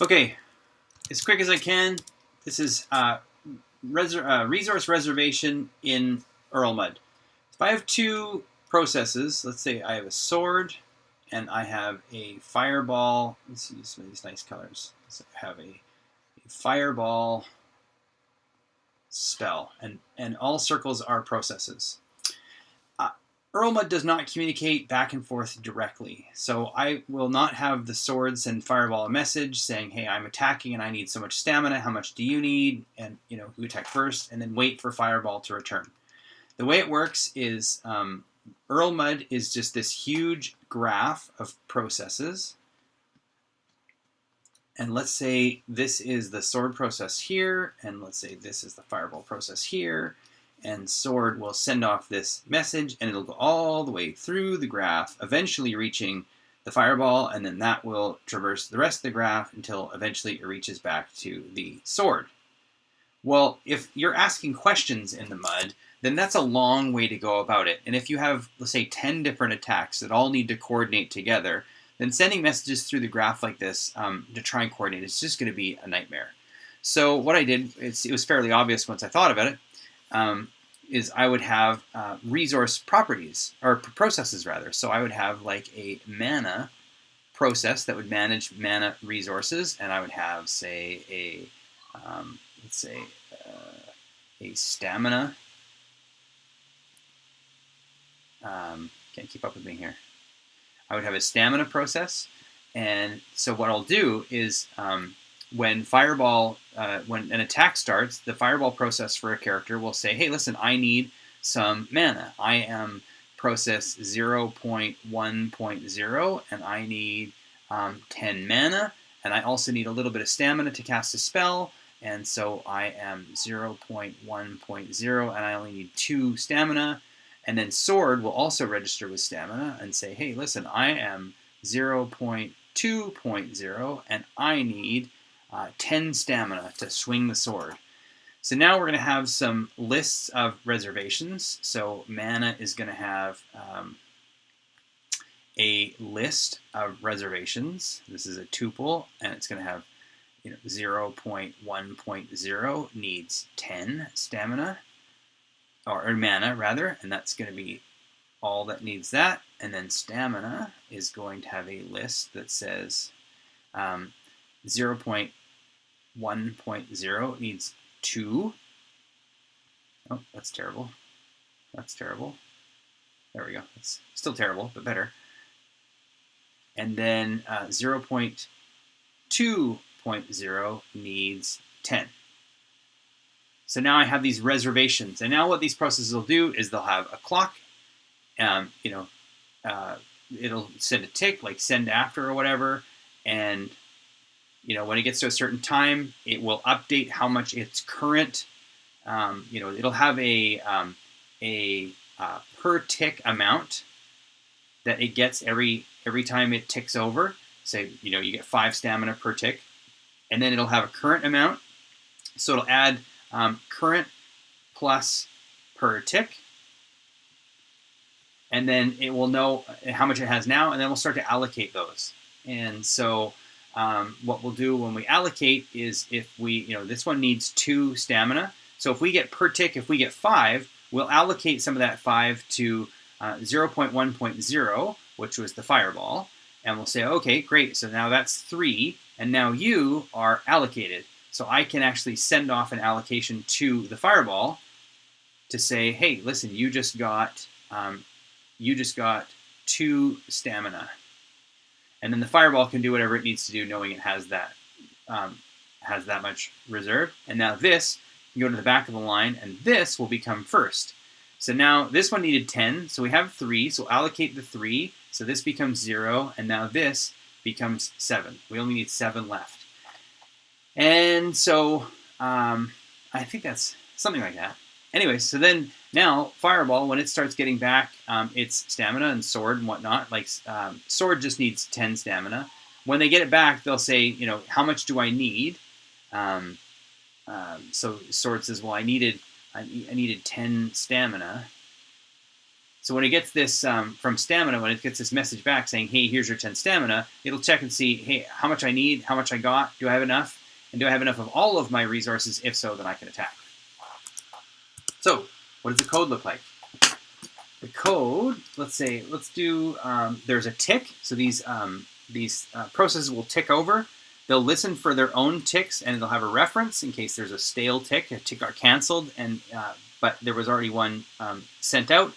Okay, as quick as I can, this is uh, uh, resource reservation in Erlmud. If I have two processes, let's say I have a sword and I have a fireball. Let's use some of these nice colors. So I have a, a fireball spell, and, and all circles are processes. Erlmud does not communicate back and forth directly. So I will not have the swords and fireball a message saying, hey, I'm attacking and I need so much stamina. How much do you need? And, you know, who attack first? And then wait for fireball to return. The way it works is um, Erlmud is just this huge graph of processes. And let's say this is the sword process here, and let's say this is the fireball process here, and sword will send off this message and it'll go all the way through the graph, eventually reaching the fireball, and then that will traverse the rest of the graph until eventually it reaches back to the sword. Well, if you're asking questions in the mud, then that's a long way to go about it. And if you have, let's say, 10 different attacks that all need to coordinate together, then sending messages through the graph like this um, to try and coordinate is just going to be a nightmare. So what I did, it was fairly obvious once I thought about it, um, is I would have uh, resource properties, or processes rather. So I would have like a mana process that would manage mana resources, and I would have, say, a, um, let's say, uh, a stamina. Um, can't keep up with me here. I would have a stamina process, and so what I'll do is um, when Fireball, uh, when an attack starts, the Fireball process for a character will say, hey, listen, I need some mana. I am process 0.1.0 and I need um, 10 mana and I also need a little bit of stamina to cast a spell and so I am 0.1.0 and I only need 2 stamina and then sword will also register with stamina and say hey listen I am 0.2.0 and I need uh, 10 stamina to swing the sword. So now we're going to have some lists of reservations. So mana is going to have um, a list of reservations. This is a tuple, and it's going to have you know, 0.1.0 needs 10 stamina, or, or mana rather, and that's going to be all that needs that. And then stamina is going to have a list that says um, 0.1.0 needs 2. Oh, that's terrible. That's terrible. There we go. It's still terrible, but better. And then uh, 0.2.0 needs 10. So now I have these reservations. And now what these processes will do is they'll have a clock. Um, you know, uh, it'll send a tick, like send after or whatever. And you know, when it gets to a certain time, it will update how much its current, um, you know, it'll have a, um, a uh, per tick amount that it gets every, every time it ticks over. Say, you know, you get five stamina per tick, and then it'll have a current amount. So it'll add um, current plus per tick, and then it will know how much it has now, and then we'll start to allocate those. And so um, what we'll do when we allocate is if we, you know, this one needs two stamina. So if we get per tick, if we get five, we'll allocate some of that five to uh, 0.1.0, which was the fireball. And we'll say, okay, great. So now that's three. And now you are allocated. So I can actually send off an allocation to the fireball to say, hey, listen, you just got, um, you just got two stamina and then the fireball can do whatever it needs to do, knowing it has that um, has that much reserve. And now this can go to the back of the line, and this will become first. So now this one needed 10, so we have 3, so allocate the 3, so this becomes 0, and now this becomes 7. We only need 7 left. And so um, I think that's something like that. Anyway, so then now, Fireball, when it starts getting back um, its stamina and sword and whatnot, like um, sword just needs 10 stamina. When they get it back, they'll say, you know, how much do I need? Um, um so sword says, well, I needed, I, I needed 10 stamina. So when it gets this um, from stamina, when it gets this message back saying, hey, here's your 10 stamina, it'll check and see, hey, how much I need, how much I got, do I have enough, and do I have enough of all of my resources? If so, then I can attack. So what does the code look like? The code, let's say, let's do, um, there's a tick. So these, um, these uh, processes will tick over. They'll listen for their own ticks and they'll have a reference in case there's a stale tick, a tick got canceled, and uh, but there was already one um, sent out.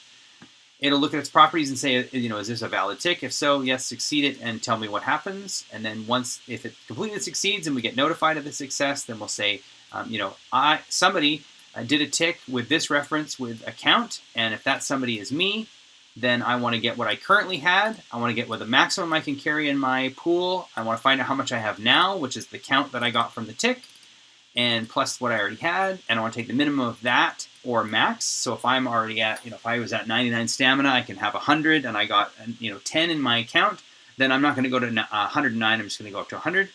It'll look at its properties and say, you know, is this a valid tick? If so, yes, succeed it and tell me what happens. And then once, if it completely succeeds and we get notified of the success, then we'll say, um, you know, I somebody uh, did a tick with this reference with account, and if that somebody is me, then I want to get what I currently had. I want to get what the maximum I can carry in my pool. I want to find out how much I have now, which is the count that I got from the tick, and plus what I already had. And I want to take the minimum of that or max. So if I'm already at, you know, if I was at 99 stamina, I can have 100 and I got, you know, 10 in my account, then I'm not going to go to 109. I'm just going to go up to 100.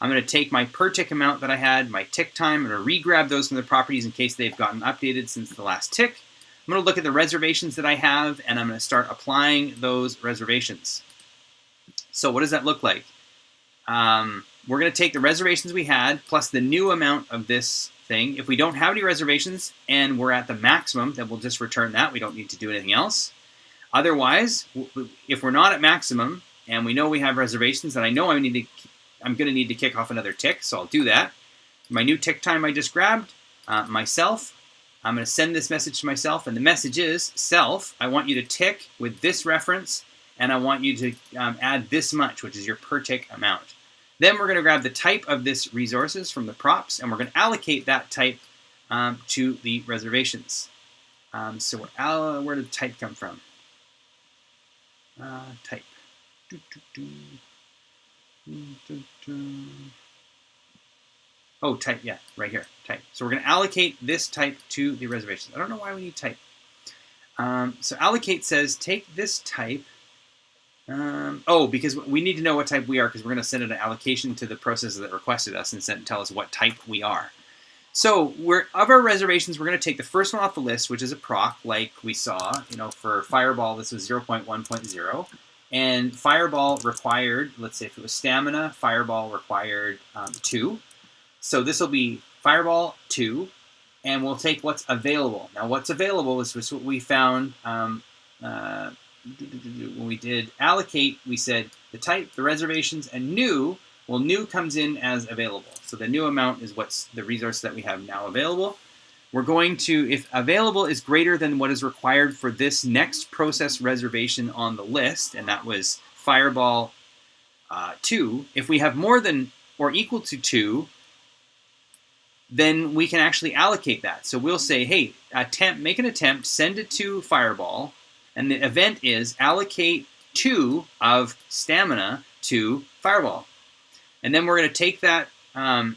I'm going to take my per tick amount that I had, my tick time, I'm going to re-grab those from the properties in case they've gotten updated since the last tick. I'm going to look at the reservations that I have, and I'm going to start applying those reservations. So what does that look like? Um, we're going to take the reservations we had plus the new amount of this thing. If we don't have any reservations and we're at the maximum, then we'll just return that. We don't need to do anything else. Otherwise, if we're not at maximum and we know we have reservations, then I know I need to, I'm going to need to kick off another tick, so I'll do that. My new tick time I just grabbed, uh, myself, I'm going to send this message to myself, and the message is, self, I want you to tick with this reference, and I want you to um, add this much, which is your per tick amount. Then we're going to grab the type of this resources from the props, and we're going to allocate that type um, to the reservations. Um, so where did type come from? Uh, type. Oh, type, yeah, right here, type. So we're going to allocate this type to the reservations. I don't know why we need type. Um, so allocate says take this type um, oh, because we need to know what type we are because we're going to send it an allocation to the processor that requested us and send, tell us what type we are. So we're, of our reservations, we're going to take the first one off the list, which is a proc, like we saw. You know, for Fireball, this was 0.1.0. And Fireball required, let's say if it was stamina, Fireball required um, 2. So this will be Fireball 2, and we'll take what's available. Now what's available is what we found um, uh, when we did allocate, we said the type, the reservations, and new. Well, new comes in as available. So the new amount is what's the resource that we have now available. We're going to, if available is greater than what is required for this next process reservation on the list, and that was Fireball uh, 2, if we have more than or equal to 2, then we can actually allocate that. So we'll say, hey, attempt, make an attempt, send it to Fireball, and the event is allocate two of stamina to Fireball. And then we're going to take that, um,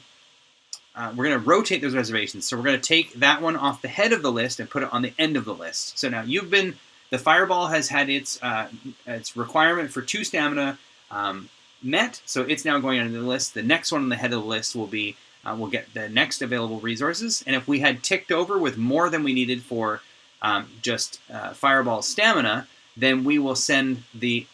uh, we're going to rotate those reservations. So we're going to take that one off the head of the list and put it on the end of the list. So now you've been, the Fireball has had its, uh, its requirement for two stamina um, met, so it's now going on the list. The next one on the head of the list will be, uh, we'll get the next available resources. And if we had ticked over with more than we needed for um, just uh, fireball stamina, then we will send the,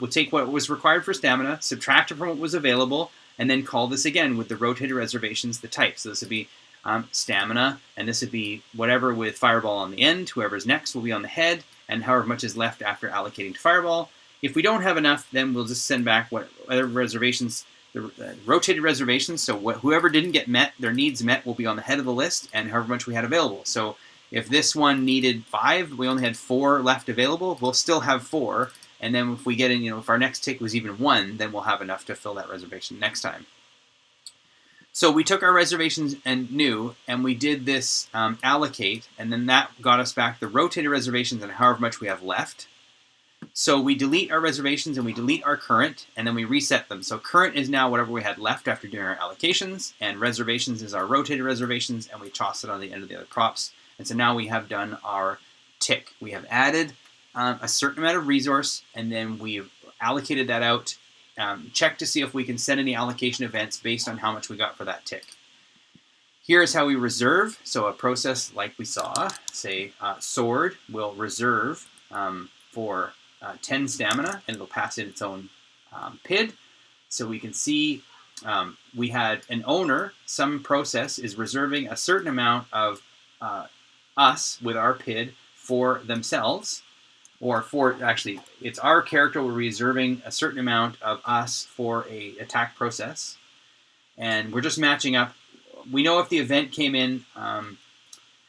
we'll take what was required for stamina, subtract it from what was available, and then call this again with the rotated reservations, the type. So this would be um, stamina, and this would be whatever with fireball on the end, whoever's next will be on the head, and however much is left after allocating to fireball. If we don't have enough, then we'll just send back what other reservations, the uh, rotated reservations, so what, whoever didn't get met, their needs met will be on the head of the list, and however much we had available. So if this one needed five, we only had four left available, we'll still have four. And then if we get in, you know, if our next tick was even one, then we'll have enough to fill that reservation next time. So we took our reservations and new, and we did this um, allocate, and then that got us back the rotated reservations and however much we have left. So we delete our reservations and we delete our current, and then we reset them. So current is now whatever we had left after doing our allocations, and reservations is our rotated reservations, and we toss it on the end of the other props. And so now we have done our tick. We have added um, a certain amount of resource, and then we've allocated that out, um, check to see if we can set any allocation events based on how much we got for that tick. Here's how we reserve. So a process like we saw, say uh, sword will reserve um, for uh, 10 stamina, and it'll pass in its own um, PID. So we can see um, we had an owner, some process is reserving a certain amount of uh, us with our PID for themselves, or for actually, it's our character we're reserving a certain amount of us for a attack process, and we're just matching up. We know if the event came in um,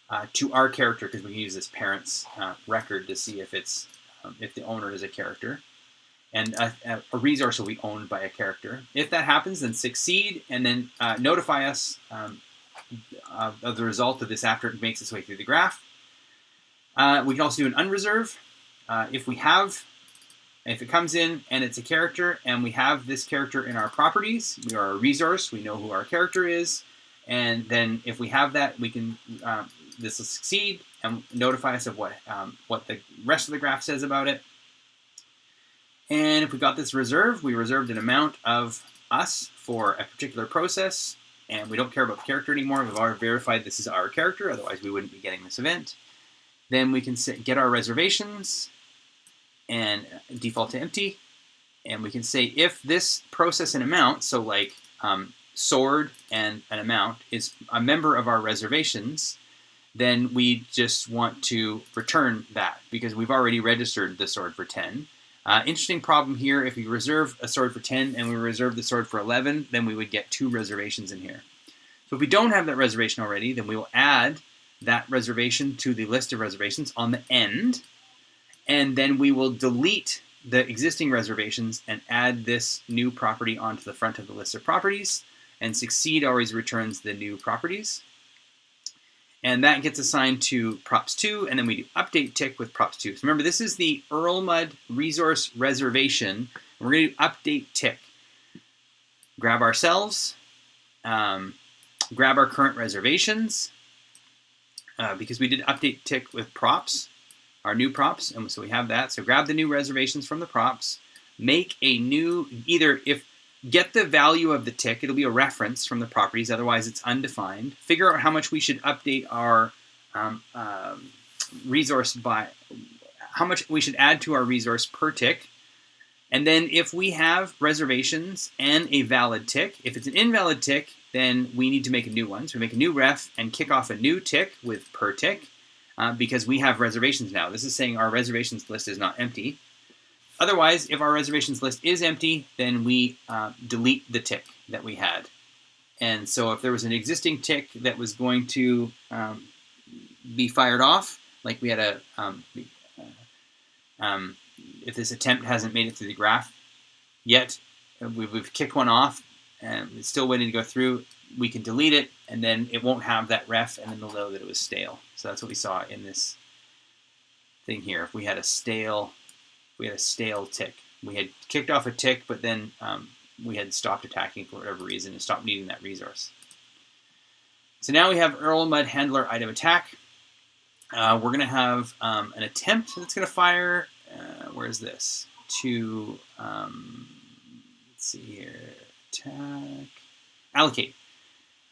uh, to our character because we can use this parent's uh, record to see if it's um, if the owner is a character and a, a, resource will be owned by a character. If that happens, then succeed and then uh, notify us um, of, the result of this after it makes its way through the graph. Uh, we can also do an unreserve. Uh, if we have, if it comes in and it's a character and we have this character in our properties, we are a resource, we know who our character is, and then if we have that, we can, uh, this will succeed and notify us of what, um, what the rest of the graph says about it. And if we got this reserve, we reserved an amount of us for a particular process, and we don't care about the character anymore. We've already verified this is our character, otherwise we wouldn't be getting this event. Then we can get our reservations and default to empty. And we can say if this process and amount, so like um, sword and an amount, is a member of our reservations, then we just want to return that because we've already registered the sword for 10. Uh, interesting problem here, if we reserve a sword for 10 and we reserve the sword for 11, then we would get two reservations in here. So if we don't have that reservation already, then we will add that reservation to the list of reservations on the end, and then we will delete the existing reservations and add this new property onto the front of the list of properties, and succeed always returns the new properties and that gets assigned to props 2, and then we do update tick with props 2. So remember, this is the Erlmud resource reservation. We're going to update tick. Grab ourselves, um, grab our current reservations, uh, because we did update tick with props, our new props, and so we have that. So grab the new reservations from the props, make a new, either if get the value of the tick. It'll be a reference from the properties, otherwise it's undefined. Figure out how much we should update our um, um, resource by, how much we should add to our resource per tick. And then if we have reservations and a valid tick, if it's an invalid tick, then we need to make a new one. So we make a new ref and kick off a new tick with per tick uh, because we have reservations now. This is saying our reservations list is not empty. Otherwise, if our reservations list is empty, then we uh, delete the tick that we had. And so if there was an existing tick that was going to um, be fired off, like we had a, um, uh, um, if this attempt hasn't made it through the graph yet, uh, we've, we've kicked one off and it's still waiting to go through, we can delete it and then it won't have that ref and then we'll know that it was stale. So that's what we saw in this thing here. If we had a stale we had a stale tick. We had kicked off a tick, but then um, we had stopped attacking for whatever reason and stopped needing that resource. So now we have Erlmud Handler item attack. Uh, we're going to have um, an attempt that's going to fire. Uh, where is this? To, um, let's see here, attack, allocate.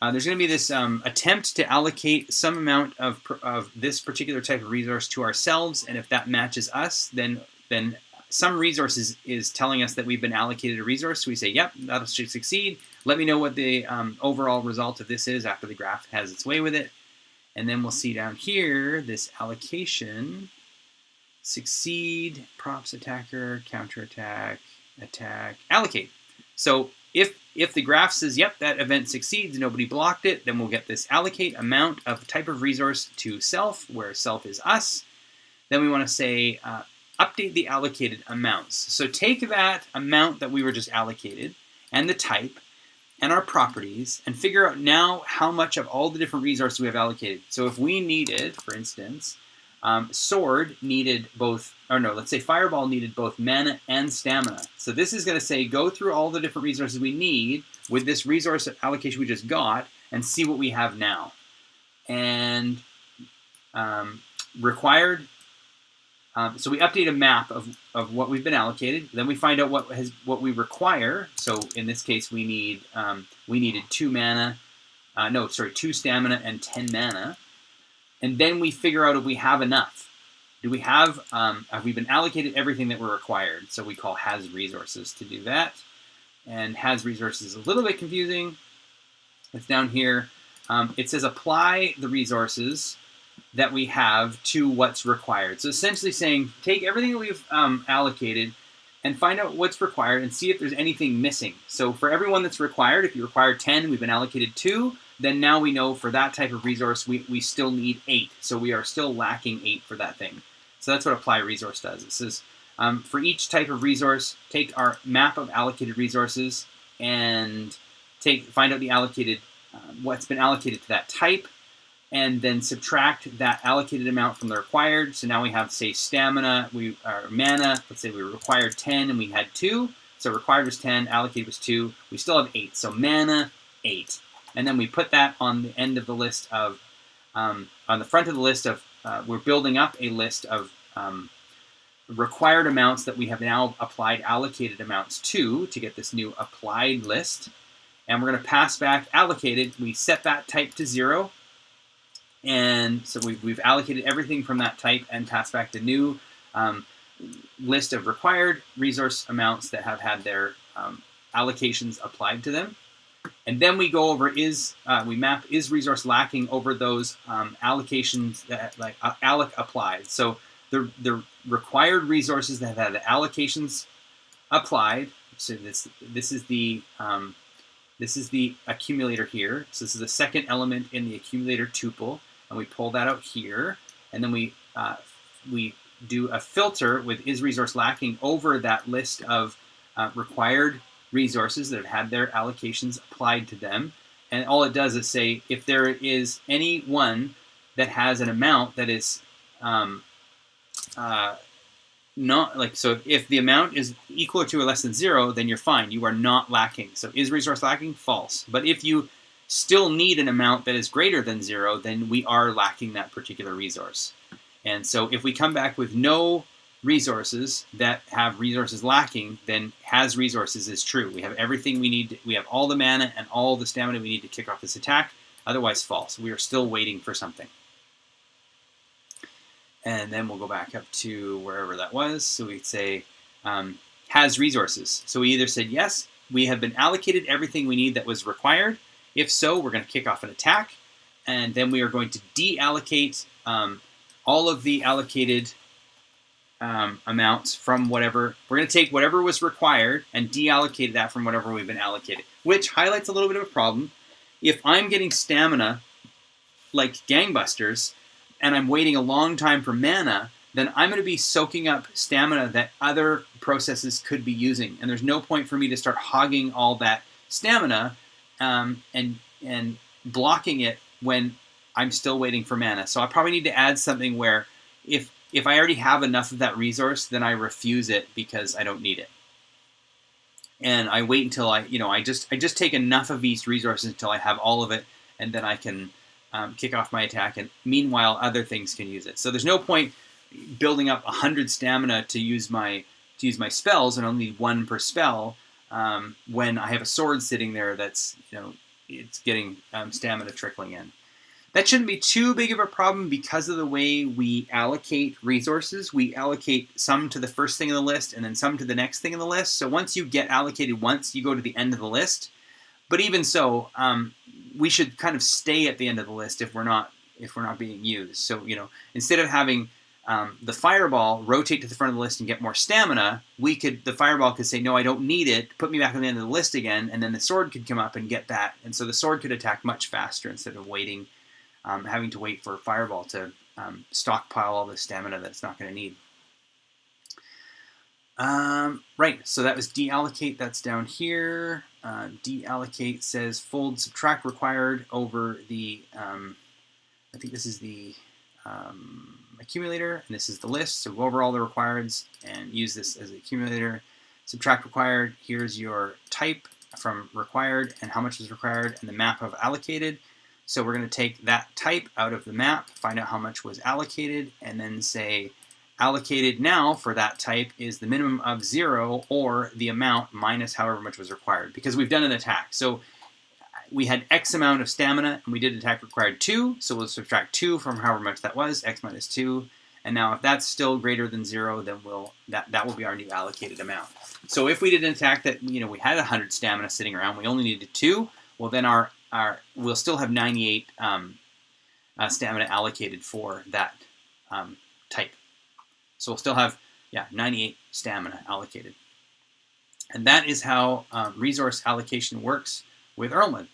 Uh, there's going to be this um, attempt to allocate some amount of, of this particular type of resource to ourselves, and if that matches us, then then some resources is telling us that we've been allocated a resource. So we say, yep, that should succeed. Let me know what the um, overall result of this is after the graph has its way with it. And then we'll see down here, this allocation, succeed, props attacker, counterattack, attack, allocate. So if, if the graph says, yep, that event succeeds, nobody blocked it, then we'll get this allocate amount of type of resource to self, where self is us. Then we want to say uh, update the allocated amounts. So take that amount that we were just allocated and the type and our properties and figure out now how much of all the different resources we have allocated. So if we needed, for instance, um, sword needed both, or no, let's say fireball needed both mana and stamina. So this is going to say go through all the different resources we need with this resource allocation we just got and see what we have now. And um, required um, so we update a map of, of what we've been allocated. Then we find out what has what we require. So in this case, we need um, we needed two mana, uh, no, sorry, two stamina and ten mana. And then we figure out if we have enough. do we have, um, have we been allocated everything that we're required? So we call has resources to do that. And has resources is a little bit confusing. It's down here. Um, it says apply the resources that we have to what's required. So essentially saying, take everything that we've um, allocated and find out what's required and see if there's anything missing. So for everyone that's required, if you require 10, we've been allocated two, then now we know for that type of resource, we, we still need eight. So we are still lacking eight for that thing. So that's what apply resource does. It says um, for each type of resource, take our map of allocated resources and take find out the allocated, uh, what's been allocated to that type, and then subtract that allocated amount from the required. So now we have, say, stamina, we our mana, let's say we required 10 and we had 2. So required was 10, allocated was 2. We still have 8. So mana, 8. And then we put that on the end of the list of, um, on the front of the list of, uh, we're building up a list of um, required amounts that we have now applied allocated amounts to, to get this new applied list. And we're going to pass back allocated. We set that type to 0 and so we've, we've allocated everything from that type and passed back the new um, list of required resource amounts that have had their um, allocations applied to them. And then we go over is, uh, we map is resource lacking over those um, allocations that like uh, alloc applied. So the, the required resources that have the allocations applied, so this, this is the, um, this is the accumulator here. So this is the second element in the accumulator tuple and we pull that out here, and then we uh, we do a filter with is resource lacking over that list of uh, required resources that have had their allocations applied to them. And all it does is say if there is any one that has an amount that is um, uh, not like so if the amount is equal to or less than zero, then you're fine. You are not lacking. So is resource lacking? False. But if you still need an amount that is greater than zero, then we are lacking that particular resource. And so if we come back with no resources that have resources lacking, then has resources is true. We have everything we need. we have all the mana and all the stamina we need to kick off this attack. Otherwise, false. We are still waiting for something. And then we'll go back up to wherever that was. So we'd say um, has resources. So we either said yes, we have been allocated everything we need that was required, if so, we're going to kick off an attack, and then we are going to deallocate um, all of the allocated um, amounts from whatever. We're going to take whatever was required and deallocate that from whatever we've been allocated, which highlights a little bit of a problem. If I'm getting stamina like gangbusters, and I'm waiting a long time for mana, then I'm going to be soaking up stamina that other processes could be using. And there's no point for me to start hogging all that stamina um, and and blocking it when I'm still waiting for mana. So I probably need to add something where if if I already have enough of that resource, then I refuse it because I don't need it. And I wait until I, you know, I just I just take enough of these resources until I have all of it, and then I can um, kick off my attack. And meanwhile, other things can use it. So there's no point building up hundred stamina to use my to use my spells and only one per spell um, when I have a sword sitting there that's, you know, it's getting um, stamina trickling in. That shouldn't be too big of a problem because of the way we allocate resources. We allocate some to the first thing in the list and then some to the next thing in the list. So once you get allocated once, you go to the end of the list. But even so, um, we should kind of stay at the end of the list if we're not if we're not being used. So you know, instead of having um, the fireball rotate to the front of the list and get more stamina, we could the fireball could say, no, I don't need it, put me back on the end of the list again, and then the sword could come up and get that. And so the sword could attack much faster instead of waiting, um, having to wait for fireball to um, stockpile all the stamina that it's not going to need. Um, right, so that was deallocate, that's down here. Uh, deallocate says fold subtract required over the, um, I think this is the, um, accumulator, and this is the list. So go over all the requireds and use this as an accumulator. Subtract required, here's your type from required and how much is required and the map of allocated. So we're going to take that type out of the map, find out how much was allocated, and then say allocated now for that type is the minimum of zero or the amount minus however much was required because we've done an attack. So we had X amount of stamina, and we did attack required 2, so we'll subtract 2 from however much that was, X minus 2, And now if that's still greater than zero, then we'll that, that will be our new allocated amount. So if we did an attack that you know we had 100 stamina sitting around, we only needed two, well then our, our we'll still have 98 um, uh, stamina allocated for that um, type. So we'll still have yeah 98 stamina allocated. And that is how um, resource allocation works with Erlmud.